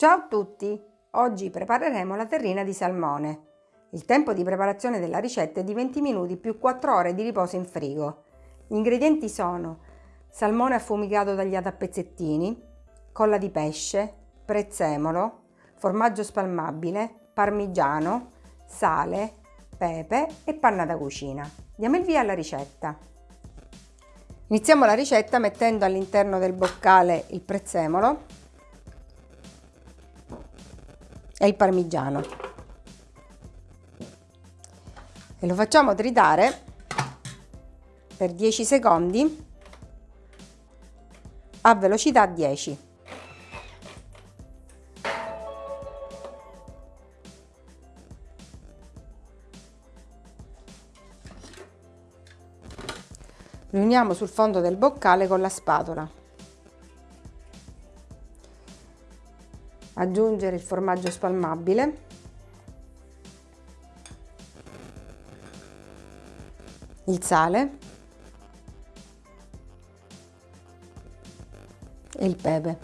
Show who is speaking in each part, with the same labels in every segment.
Speaker 1: Ciao a tutti! Oggi prepareremo la terrina di salmone. Il tempo di preparazione della ricetta è di 20 minuti più 4 ore di riposo in frigo. Gli ingredienti sono salmone affumicato tagliato a pezzettini, colla di pesce, prezzemolo, formaggio spalmabile, parmigiano, sale, pepe e panna da cucina. Diamo il via alla ricetta. Iniziamo la ricetta mettendo all'interno del boccale il prezzemolo e il parmigiano. E lo facciamo tritare per 10 secondi a velocità 10 riuniamo sul fondo del boccale con la spatola aggiungere il formaggio spalmabile. Il sale. E il pepe.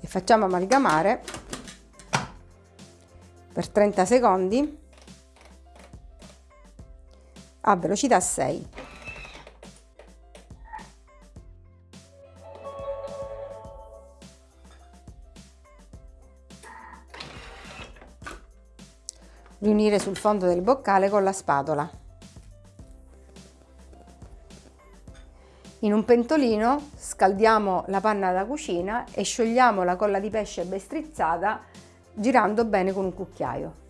Speaker 1: E facciamo amalgamare per 30 secondi a velocità 6 riunire sul fondo del boccale con la spatola. In un pentolino scaldiamo la panna da cucina e sciogliamo la colla di pesce ben strizzata girando bene con un cucchiaio.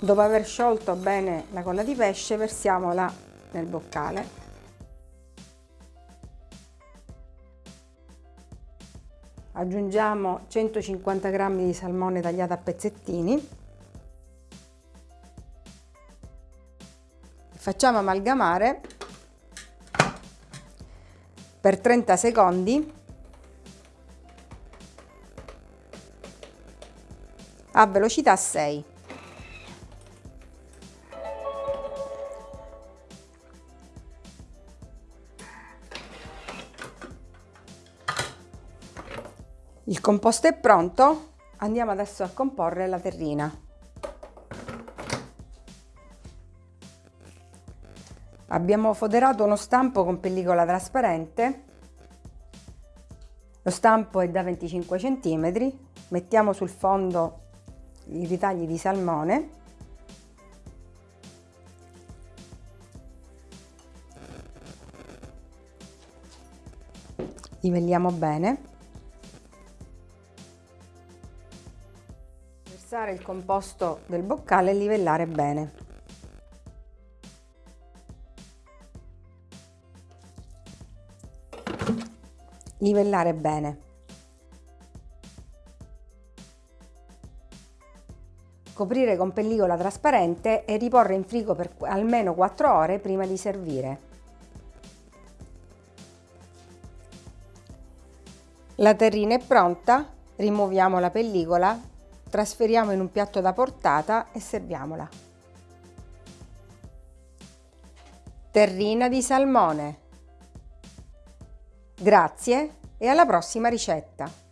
Speaker 1: Dopo aver sciolto bene la colla di pesce versiamola nel boccale aggiungiamo 150 g di salmone tagliato a pezzettini. Facciamo amalgamare per 30 secondi. A velocità 6 Il composto è pronto, andiamo adesso a comporre la terrina. Abbiamo foderato uno stampo con pellicola trasparente, lo stampo è da 25 cm, mettiamo sul fondo i ritagli di salmone, livelliamo bene Versare il composto del boccale e livellare bene. Livellare bene. Coprire con pellicola trasparente e riporre in frigo per almeno 4 ore prima di servire. La terrina è pronta, rimuoviamo la pellicola trasferiamo in un piatto da portata e serviamola. Terrina di salmone. Grazie e alla prossima ricetta!